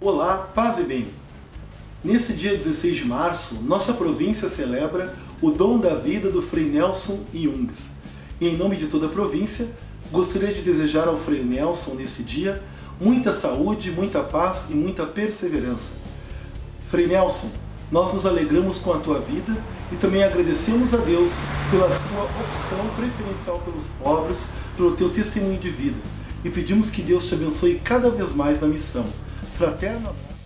Olá, paz e bem! Nesse dia 16 de março, nossa província celebra o dom da vida do Frei Nelson Jungs. E em nome de toda a província, gostaria de desejar ao Frei Nelson nesse dia muita saúde, muita paz e muita perseverança. Frei Nelson, nós nos alegramos com a tua vida e também agradecemos a Deus pela tua opção preferencial pelos pobres, pelo teu testemunho de vida. E pedimos que Deus te abençoe cada vez mais na missão. Fraterno abraço.